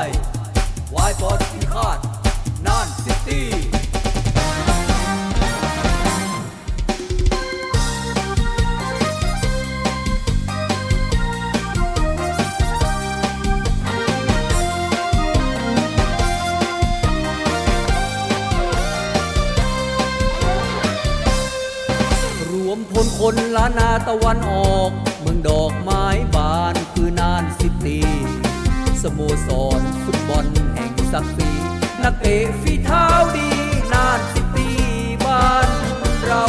ายไวบอดที่คาดนานซิตี้รวมพลคนล้านนาตะวันออก เมืองดอก ศักดิ์ศรีนักเตะฝีเท้าดีนานสิบปีบ้านเรา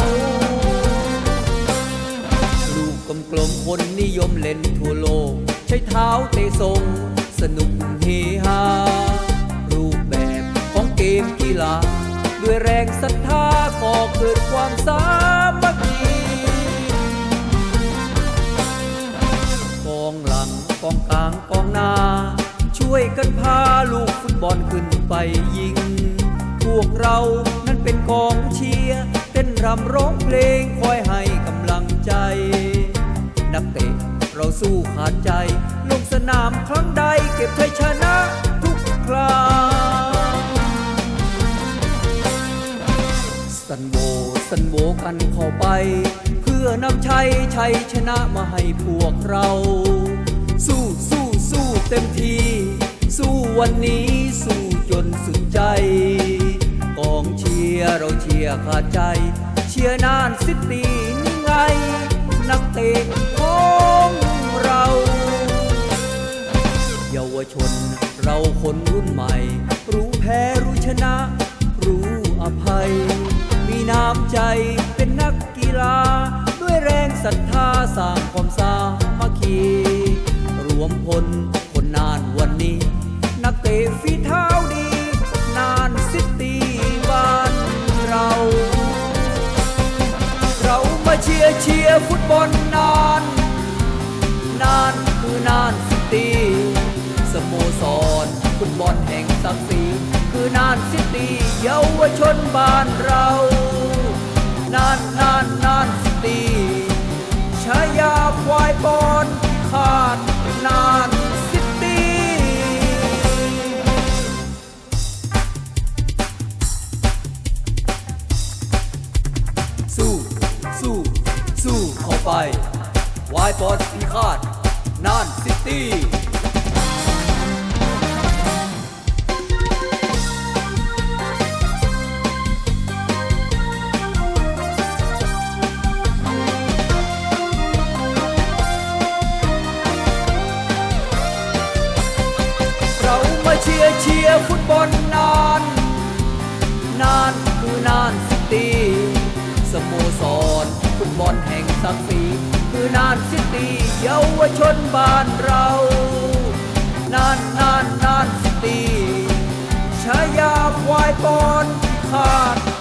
ลูกกลมๆคนนิยมเล่นทั่วโลก ใช้เท้าเตะทรงสนุกเฮฮารูปแบบของเกมกีฬา ด้วยแรงศรัทธาก่อเกิดความสามัคคีกองหลังกองกลางกองหน้า ช่วยกันพาลูก บอลขึ้นไปยิง พวกเรานั้นเป็นกองเชียร์เต้นรำร้องเพลงคอยให้กำลังใจ นักเตะเราสู้ขาดใจ ลงสนามครั้งใดเก็บชัยชนะทุกคราสันโบสันโบกันเข้าไป เพื่อนำชัยชัยชนะมาให้พวกเรา สู้สู้สู้เต็มที่ สู้วันนี้สู้จนสุดใจ กองเชียร์เราเชียร์ขาดใจ เชียร์นานสิตีนี่ไง นักเตะของเรา เยาวชนเราคนรุ่นใหม่ รู้แพ้รู้ชนะ รู้อภัย มีน้ำใจเป็นนักกีฬา ด้วยแรงศรัทธาสร้างความสามัคคี รวมพล เชียร์ฟุตบอลนาน นานคือนานสิตีสโมสรฟุตบอลแห่งศักดิ์ศรีคือนานสิตีเยาวชนบ้านเรา นานนานนานสิตี ไป วายปอดพิฆาตนานซิตี้ รฟุตบอลแห่งศักดิ์ศรีคือนานสิตีเยาวชนบ้านเรานานนานนานสิตีชายาควายปอนขาด